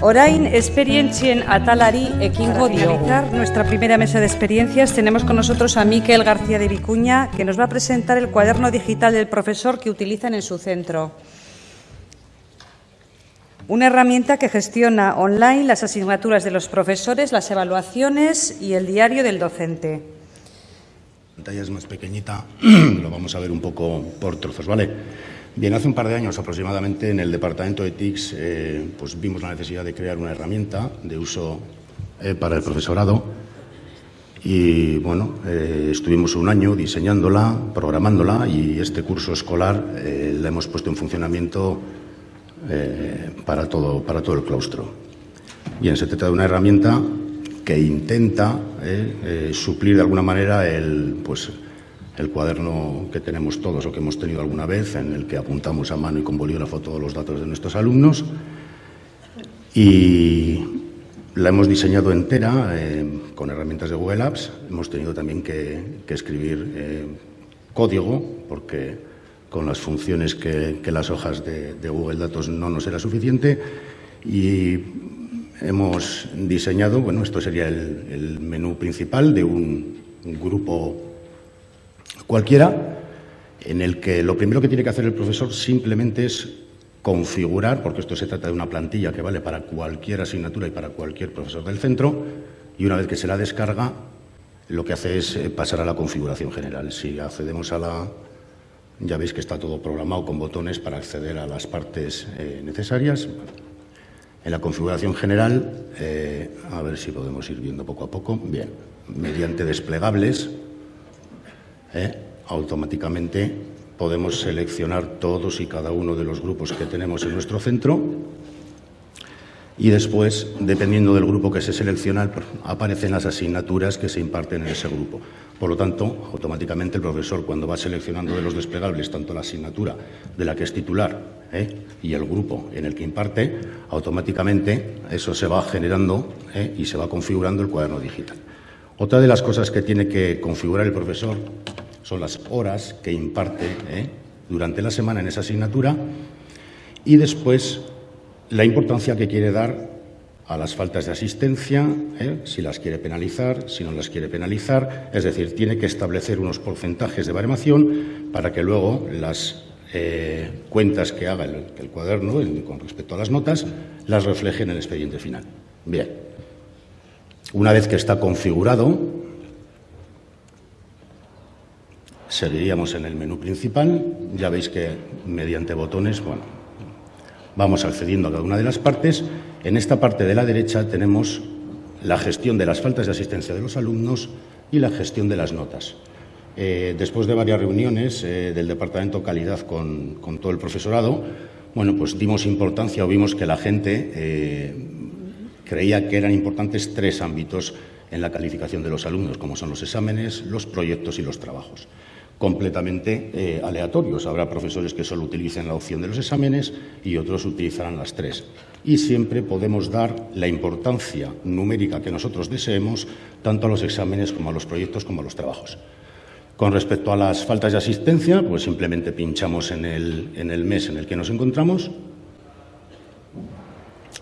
Orain esperientzien atalari ekingo diogu. nuestra primera mesa de experiencias tenemos con nosotros a Miquel García de Vicuña, que nos va a presentar el cuaderno digital del profesor que utilizan en su centro. Una herramienta que gestiona online las asignaturas de los profesores, las evaluaciones y el diario del docente. La pantalla es más pequeñita, lo vamos a ver un poco por trozos, ¿vale? Bien, hace un par de años aproximadamente en el departamento de TICS eh, pues vimos la necesidad de crear una herramienta de uso eh, para el profesorado y bueno, eh, estuvimos un año diseñándola, programándola y este curso escolar la hemos puesto en funcionamiento para, todo, para todo el claustro. Bien, se trata de una herramienta que intenta suplir de alguna manera el, pues, el cuaderno que tenemos todos o que hemos tenido alguna vez, en el que apuntamos a mano y con bolígrafo todos los datos de nuestros alumnos. Y la hemos diseñado entera eh, con herramientas de Google Apps. Hemos tenido también que, escribir eh, código, porque con las funciones que, las hojas de, Google Datos no nos era suficiente. Y hemos diseñado, bueno, esto sería el, menú principal de un grupo cualquiera en el que lo primero que tiene que hacer el profesor simplemente es configurar, porque esto se trata de una plantilla que vale para cualquier asignatura y para cualquier profesor del centro, y una vez que se la descarga, lo que hace es eh, pasar a la configuración general. Si accedemos a la... Ya veis que está todo programado con botones para acceder a las partes eh, necesarias. En la configuración general, eh, a ver si podemos ir viendo poco a poco. Bien, mediante desplegables, ¿eh? automáticamente podemos seleccionar todos y cada uno de los grupos que tenemos en nuestro centro y después, dependiendo del grupo que se selecciona, aparecen las asignaturas que se imparten en ese grupo. Por lo tanto, automáticamente el profesor, cuando va seleccionando de los desplegables tanto la asignatura de la que es titular ¿eh? y el grupo en el que imparte, automáticamente eso se va generando ¿eh? y se va configurando el cuaderno digital. Otra de las cosas que tiene que configurar el profesor son las horas que imparte ¿eh? durante la semana en esa asignatura y después la importancia que quiere dar a las faltas de asistencia, ¿eh? si las quiere penalizar, si no las quiere penalizar, es decir, tiene que establecer unos porcentajes de baremación para que luego las eh, cuentas que haga el, el cuaderno con respecto a las notas las refleje en el expediente final. Bien, una vez que está configurado, seguiríamos en el menú principal. Ya veis que mediante botones, bueno, vamos accediendo a cada una de las partes. En esta parte de la derecha tenemos la gestión de las faltas de asistencia de los alumnos y la gestión de las notas. Eh, después de varias reuniones eh, del Departamento Calidad con, todo el profesorado, bueno, pues dimos importancia o vimos que la gente eh, creía que eran importantes tres ámbitos en la calificación de los alumnos, como son los exámenes, los proyectos y los trabajos completamente eh, aleatorios. Habrá profesores que solo utilicen la opción de los exámenes y otros utilizarán las tres. Y siempre podemos dar la importancia numérica que nosotros deseemos tanto a los exámenes como a los proyectos como a los trabajos. Con respecto a las faltas de asistencia, pues simplemente pinchamos en el, en el mes en el que nos encontramos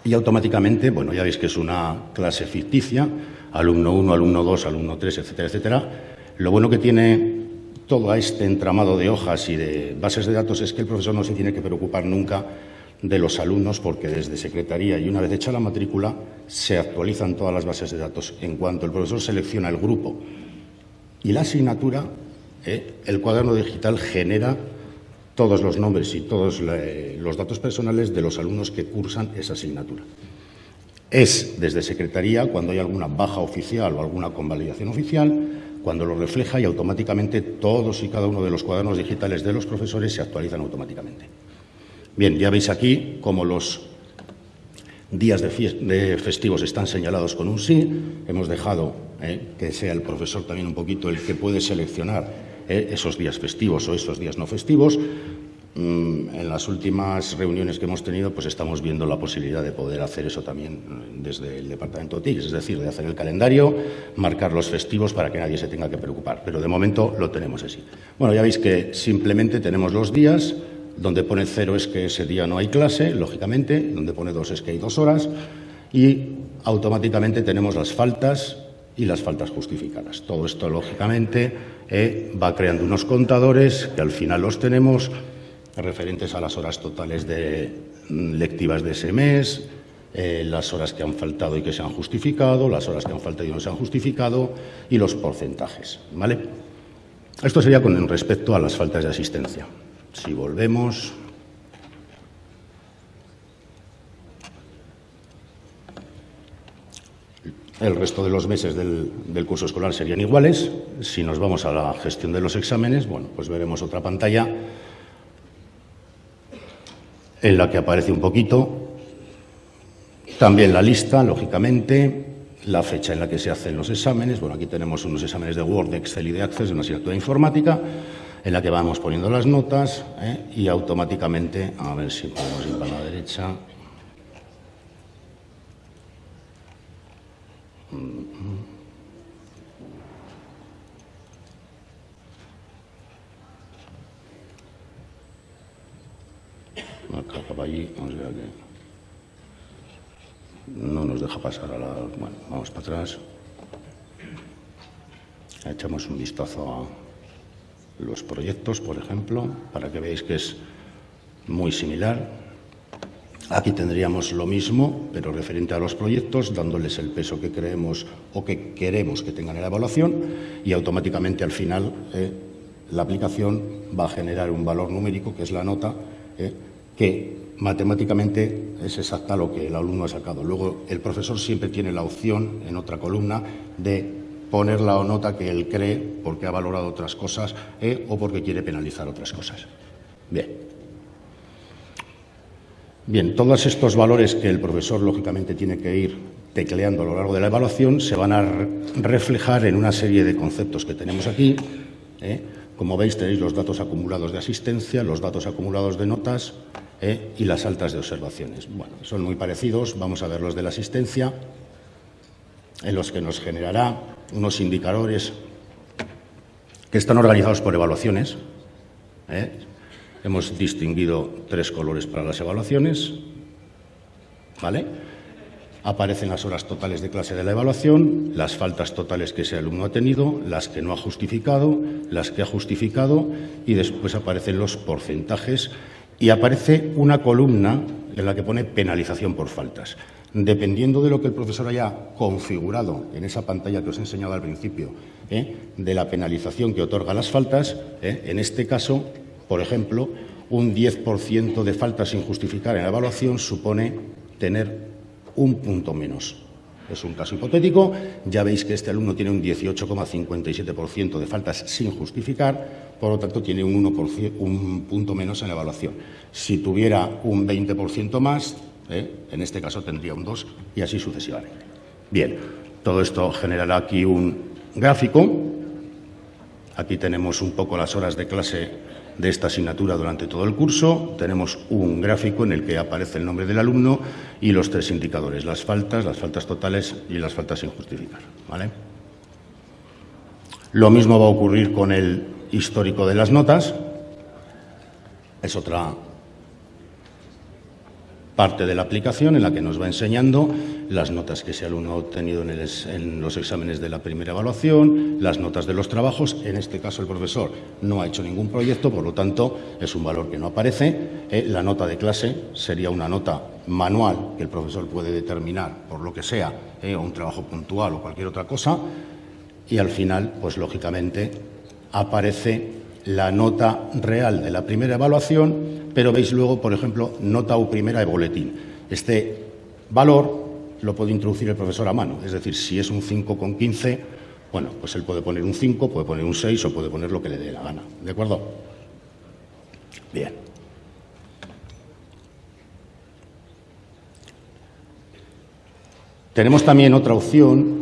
y automáticamente, bueno, ya veis que es una clase ficticia, alumno 1, alumno 2, alumno 3, etcétera, etcétera. Lo bueno que tiene todo este entramado de hojas y de bases de datos es que el profesor no se tiene que preocupar nunca de los alumnos porque desde Secretaría y una vez hecha la matrícula se actualizan todas las bases de datos. En cuanto el profesor selecciona el grupo y la asignatura, eh, el cuaderno digital genera todos los nombres y todos los datos personales de los alumnos que cursan esa asignatura. Es desde Secretaría cuando hay alguna baja oficial o alguna convalidación oficial cuando lo refleja y automáticamente todos y cada uno de los cuadernos digitales de los profesores se actualizan automáticamente. Bien, ya veis aquí cómo los días de, festivos están señalados con un sí. Hemos dejado eh, que sea el profesor también un poquito el que puede seleccionar eh, esos días festivos o esos días no festivos. Mm, en las últimas reuniones que hemos tenido, pues estamos viendo la posibilidad de poder hacer eso también mm, desde el departamento de TIC, es decir, de hacer el calendario, marcar los festivos para que nadie se tenga que preocupar. Pero de momento lo tenemos así. Bueno, ya veis que simplemente tenemos los días, donde pone cero es que ese día no hay clase, lógicamente, donde pone dos es que hay dos horas, y automáticamente tenemos las faltas y las faltas justificadas. Todo esto, lógicamente, eh, va creando unos contadores que al final los tenemos referentes a las horas totales de mm, lectivas de ese mes, eh, las horas que han faltado y que se han justificado, las horas que han faltado y no se han justificado y los porcentajes. ¿vale? Esto sería con respecto a las faltas de asistencia. Si volvemos. El resto de los meses del, del, curso escolar serían iguales. Si nos vamos a la gestión de los exámenes, bueno, pues veremos otra pantalla en la que aparece un poquito también la lista, lógicamente, la fecha en la que se hacen los exámenes. Bueno, aquí tenemos unos exámenes de Word, de Excel y de Access de una asignatura informática en la que vamos poniendo las notas ¿eh? y automáticamente, a ver si podemos ir para la derecha. Acá para allí, vamos a ver aquí no nos deja pasar a la... Bueno, vamos para atrás. Echamos un vistazo a los proyectos, por ejemplo, para que veáis que es muy similar. Aquí tendríamos lo mismo, pero referente a los proyectos, dándoles el peso que creemos o que queremos que tengan en la evaluación y automáticamente al final eh, la aplicación va a generar un valor numérico, que es la nota, eh, que matemáticamente es exacta lo que el alumno ha sacado. Luego, el profesor siempre tiene la opción, en otra columna, de poner la nota que él cree porque ha valorado otras cosas eh, o porque quiere penalizar otras cosas. Bien. Bien, todos estos valores que el profesor, lógicamente, tiene que ir tecleando a lo largo de la evaluación se van a reflejar en una serie de conceptos que tenemos aquí. Eh. Como veis, tenéis los datos acumulados de asistencia, los datos acumulados de notas, ¿eh? y las altas de observaciones. Bueno, son muy parecidos, vamos a ver los de la asistencia, en los que nos generará unos indicadores que están organizados por evaluaciones. ¿eh? Hemos distinguido tres colores para las evaluaciones. ¿Vale? Aparecen las horas totales de clase de la evaluación, las faltas totales que ese alumno ha tenido, las que no ha justificado, las que ha justificado y después aparecen los porcentajes y aparece una columna en la que pone penalización por faltas. Dependiendo de lo que el profesor haya configurado en esa pantalla que os he enseñado al principio, ¿eh? de la penalización que otorga las faltas, ¿eh? en este caso, por ejemplo, un 10% de faltas sin justificar en la evaluación supone tener un punto menos. Es un caso hipotético. Ya veis que este alumno tiene un 18,57% de faltas sin justificar, por lo tanto tiene un, 1%, un punto menos en la evaluación. Si tuviera un 20% más, ¿eh? en este caso tendría un 2 y así sucesivamente. Bien, todo esto generará aquí un gráfico. Aquí tenemos un poco las horas de clase de esta asignatura durante todo el curso. Tenemos un gráfico en el que aparece el nombre del alumno y los tres indicadores, las faltas, las faltas totales y las faltas sin justificar. ¿vale? Lo mismo va a ocurrir con el histórico de las notas. Es otra parte de la aplicación en la que nos va enseñando las notas que ese alumno ha obtenido en, los exámenes de la primera evaluación, las notas de los trabajos. En este caso, el profesor no ha hecho ningún proyecto, por lo tanto, es un valor que no aparece. Eh, la nota de clase sería una nota manual que el profesor puede determinar por lo que sea, eh, o un trabajo puntual o cualquier otra cosa. Y al final, pues lógicamente, aparece la nota real de la primera evaluación, pero veis luego, por ejemplo, nota U primera de boletín. Este valor lo puede introducir el profesor a mano, es decir, si es un 5,15, bueno, pues él puede poner un 5, puede poner un 6 o puede poner lo que le dé la gana. ¿De acuerdo? Bien. Tenemos también otra opción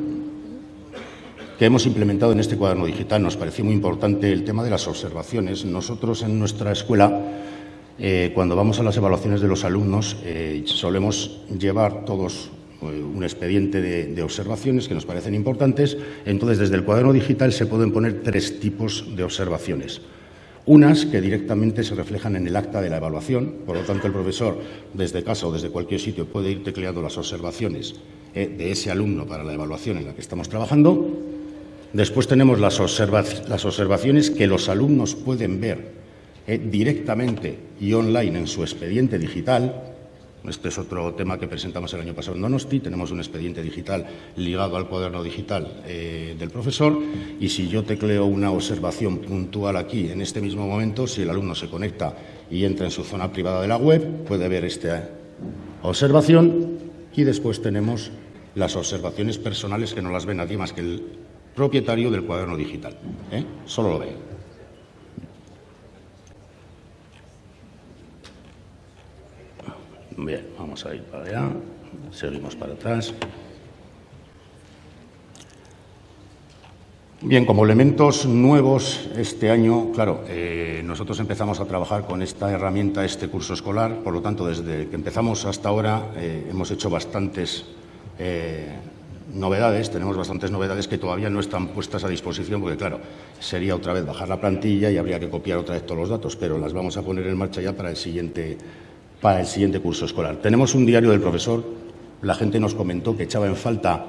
que hemos implementado en este cuaderno digital. Nos pareció muy importante el tema de las observaciones. Nosotros en nuestra escuela, eh, cuando vamos a las evaluaciones de los alumnos, eh, solemos llevar todos eh, un expediente de, observaciones que nos parecen importantes. Entonces, desde el cuaderno digital se pueden poner tres tipos de observaciones. Unas que directamente se reflejan en el acta de la evaluación, por lo tanto el profesor desde casa o desde cualquier sitio puede ir tecleando las observaciones de ese alumno para la evaluación en la que estamos trabajando. Después tenemos las, observaciones que los alumnos pueden ver eh, directamente y online en su expediente digital, este es otro tema que presentamos el año pasado en Donosti. Tenemos un expediente digital ligado al cuaderno digital eh, del profesor. Y si yo tecleo una observación puntual aquí en este mismo momento, si el alumno se conecta y entra en su zona privada de la web, puede ver esta observación. Y después tenemos las observaciones personales que no las ve nadie más que el propietario del cuaderno digital. ¿eh? Solo lo ve. Bien, vamos a ir para allá, seguimos para atrás. Bien, como elementos nuevos este año, claro, eh, nosotros empezamos a trabajar con esta herramienta, este curso escolar, por lo tanto, desde que empezamos hasta ahora eh, hemos hecho bastantes eh, novedades, tenemos bastantes novedades que todavía no están puestas a disposición, porque claro, sería otra vez bajar la plantilla y habría que copiar otra vez todos los datos, pero las vamos a poner en marcha ya para el siguiente para el siguiente curso escolar. Tenemos un diario del profesor. La gente nos comentó que echaba en falta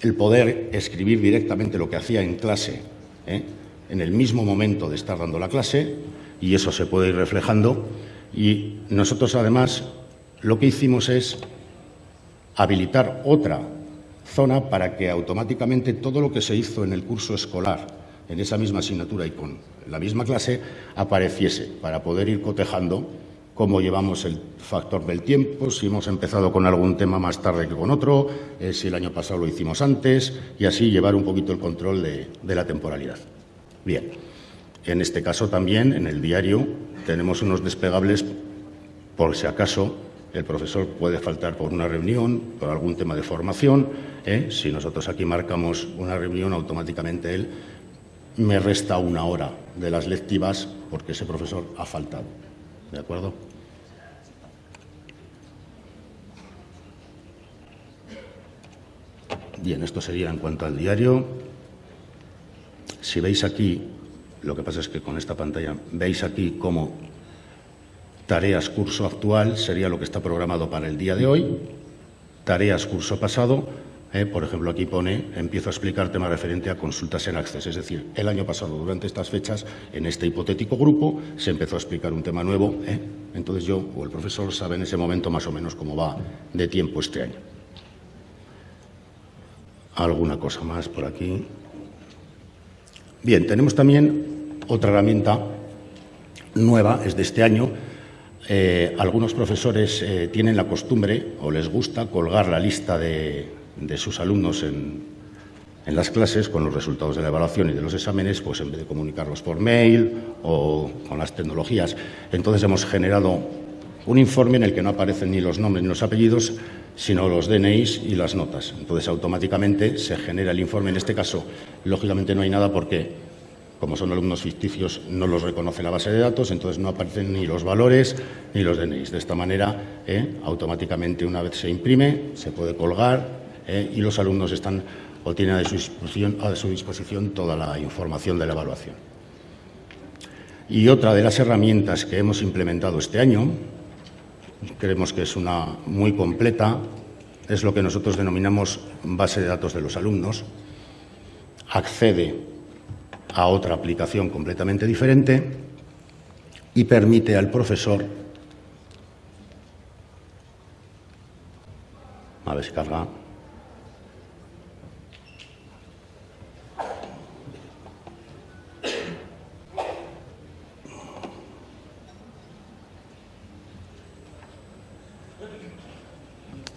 el poder escribir directamente lo que hacía en clase, ¿eh? en el mismo momento de estar dando la clase, y eso se puede ir reflejando. Y nosotros, además, lo que hicimos es habilitar otra zona para que automáticamente todo lo que se hizo en el curso escolar, en esa misma asignatura y con la misma clase, apareciese, para poder ir cotejando cómo llevamos el factor del tiempo, si hemos empezado con algún tema más tarde que con otro, eh, si el año pasado lo hicimos antes, y así llevar un poquito el control de, la temporalidad. Bien, en este caso también, en el diario, tenemos unos despegables por si acaso el profesor puede faltar por una reunión, por algún tema de formación. ¿eh? Si nosotros aquí marcamos una reunión, automáticamente él me resta una hora de las lectivas porque ese profesor ha faltado. ¿De acuerdo? Bien, esto sería en cuanto al diario. Si veis aquí, lo que pasa es que con esta pantalla, veis aquí cómo tareas curso actual sería lo que está programado para el día de hoy, tareas curso pasado eh, por ejemplo, aquí pone, empiezo a explicar tema referente a consultas en Access. Es decir, el año pasado, durante estas fechas, en este hipotético grupo, se empezó a explicar un tema nuevo. Eh. Entonces yo o el profesor sabe en ese momento más o menos cómo va de tiempo este año. Alguna cosa más por aquí. Bien, tenemos también otra herramienta nueva, es de este año. Eh, algunos profesores tienen la costumbre o les gusta colgar la lista de, de sus alumnos en, en las clases con los resultados de la evaluación y de los exámenes, pues en vez de comunicarlos por mail o con las tecnologías. Entonces hemos generado un informe en el que no aparecen ni los nombres ni los apellidos, sino los DNIs y las notas. Entonces automáticamente se genera el informe. En este caso, lógicamente no hay nada porque, como son alumnos ficticios, no los reconoce la base de datos, entonces no aparecen ni los valores ni los DNIs. De esta manera, eh, automáticamente una vez se imprime, se puede colgar eh, y los alumnos están o tienen a su, disposición, a su disposición toda la información de la evaluación. Y otra de las herramientas que hemos implementado este año, creemos que es una muy completa, es lo que nosotros denominamos base de datos de los alumnos. Accede a otra aplicación completamente diferente y permite al profesor a ver si carga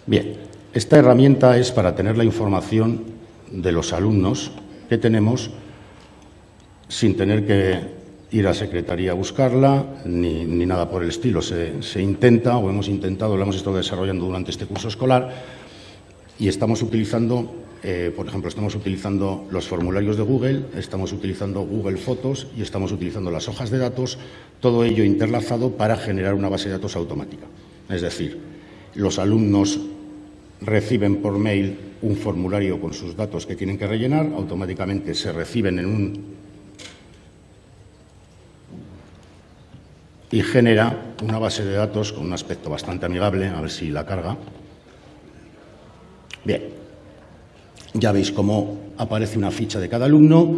Bien, esta herramienta es para tener la información de los alumnos que tenemos sin tener que ir a Secretaría a buscarla ni, nada por el estilo. Se, se, intenta, o hemos intentado, lo hemos estado desarrollando durante este curso escolar y estamos utilizando, eh, por ejemplo, estamos utilizando los formularios de Google, estamos utilizando Google Fotos y estamos utilizando las hojas de datos, todo ello interlazado para generar una base de datos automática. Es decir, los alumnos reciben por mail un formulario con sus datos que tienen que rellenar, automáticamente se reciben en un y genera una base de datos con un aspecto bastante amigable, a ver si la carga. Bien, ya veis cómo aparece una ficha de cada alumno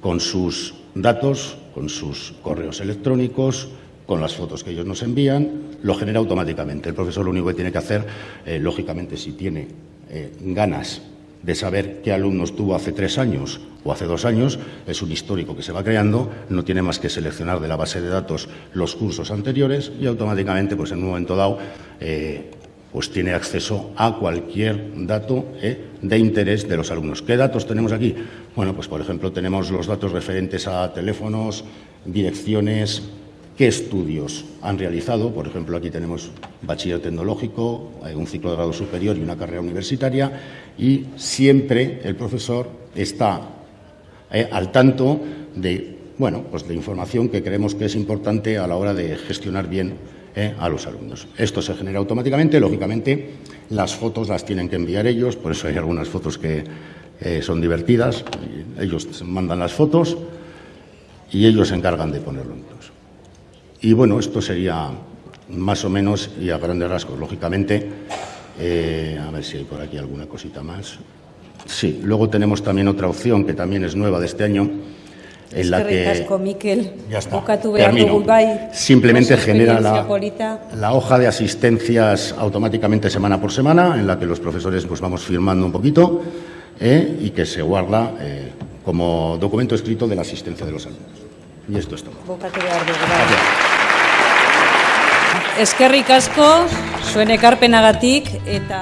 con sus datos, con sus correos electrónicos, con las fotos que ellos nos envían, lo genera automáticamente. El profesor lo único que tiene que hacer, eh, lógicamente, si tiene eh, ganas de saber qué alumnos tuvo hace tres años o hace dos años, es un histórico que se va creando, no tiene más que seleccionar de la base de datos los cursos anteriores y automáticamente, pues en un momento dado, eh, pues tiene acceso a cualquier dato eh, de interés de los alumnos. ¿Qué datos tenemos aquí? Bueno, pues por ejemplo tenemos los datos referentes a teléfonos, direcciones, qué estudios han realizado. Por ejemplo, aquí tenemos bachiller tecnológico, eh, un ciclo de grado superior y una carrera universitaria y siempre el profesor está eh, al tanto de, bueno, pues de información que creemos que es importante a la hora de gestionar bien eh, a los alumnos. Esto se genera automáticamente, lógicamente las fotos las tienen que enviar ellos, por eso hay algunas fotos que son divertidas, ellos mandan las fotos y ellos se encargan de ponerlo. Y bueno, esto sería más o menos y a grandes rasgos. Lógicamente, eh, a ver si hay por aquí alguna cosita más. Sí, luego tenemos también otra opción que también es nueva de este año, en la que ya está. Simplemente genera la, la, hoja de asistencias automáticamente semana por semana, en la que los profesores pues vamos firmando un poquito eh, y que se guarda eh, como documento escrito de la asistencia de los alumnos. Y esto es todo. Eskerrik asko, zuen ekarpenagatik eta...